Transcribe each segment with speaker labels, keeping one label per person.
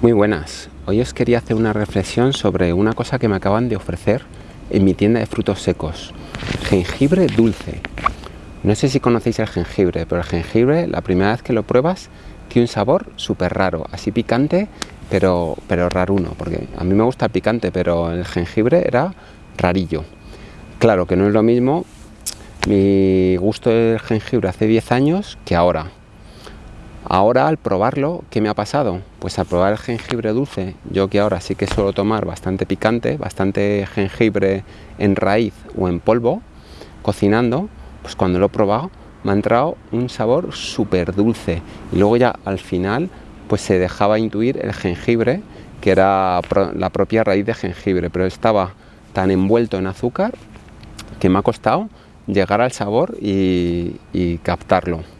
Speaker 1: Muy buenas, hoy os quería hacer una reflexión sobre una cosa que me acaban de ofrecer en mi tienda de frutos secos, jengibre dulce. No sé si conocéis el jengibre, pero el jengibre la primera vez que lo pruebas tiene un sabor súper raro, así picante, pero, pero raruno, porque a mí me gusta el picante, pero el jengibre era rarillo. Claro que no es lo mismo mi gusto del jengibre hace 10 años que ahora Ahora al probarlo, ¿qué me ha pasado? Pues al probar el jengibre dulce, yo que ahora sí que suelo tomar bastante picante, bastante jengibre en raíz o en polvo, cocinando, pues cuando lo he probado me ha entrado un sabor súper dulce y luego ya al final pues se dejaba intuir el jengibre que era la propia raíz de jengibre, pero estaba tan envuelto en azúcar que me ha costado llegar al sabor y, y captarlo.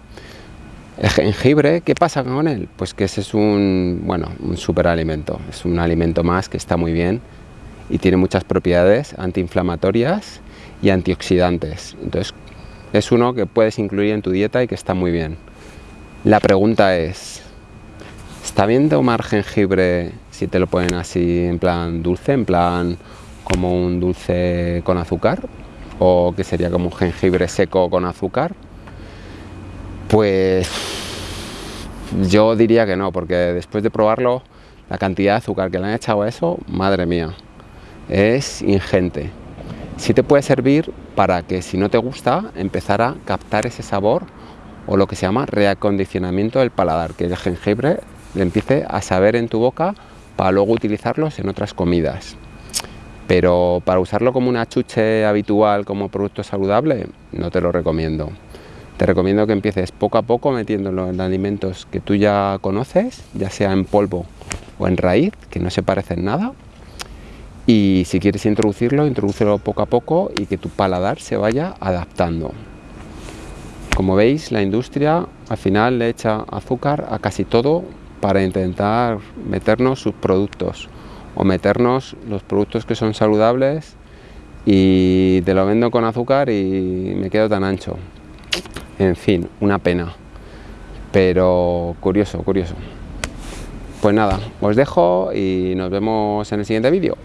Speaker 1: El jengibre, ¿qué pasa con él? Pues que ese es un, bueno, un superalimento, es un alimento más que está muy bien y tiene muchas propiedades antiinflamatorias y antioxidantes. Entonces, es uno que puedes incluir en tu dieta y que está muy bien. La pregunta es, ¿está bien tomar jengibre si te lo ponen así en plan dulce, en plan como un dulce con azúcar? ¿O que sería como un jengibre seco con azúcar? Pues yo diría que no, porque después de probarlo, la cantidad de azúcar que le han echado a eso, madre mía, es ingente. Sí te puede servir para que si no te gusta, empezar a captar ese sabor o lo que se llama reacondicionamiento del paladar, que el jengibre le empiece a saber en tu boca para luego utilizarlos en otras comidas. Pero para usarlo como una chuche habitual, como producto saludable, no te lo recomiendo. Te recomiendo que empieces poco a poco metiéndolo en alimentos que tú ya conoces, ya sea en polvo o en raíz, que no se parecen nada. Y si quieres introducirlo, introdúcelo poco a poco y que tu paladar se vaya adaptando. Como veis, la industria al final le echa azúcar a casi todo para intentar meternos sus productos o meternos los productos que son saludables y te lo vendo con azúcar y me quedo tan ancho. En fin, una pena. Pero curioso, curioso. Pues nada, os dejo y nos vemos en el siguiente vídeo.